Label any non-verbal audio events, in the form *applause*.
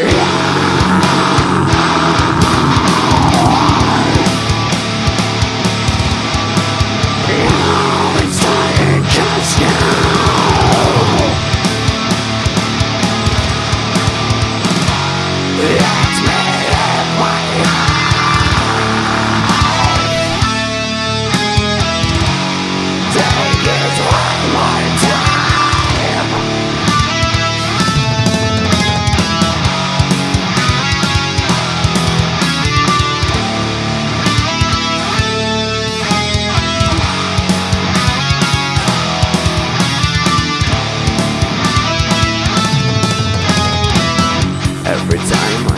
Every *laughs* time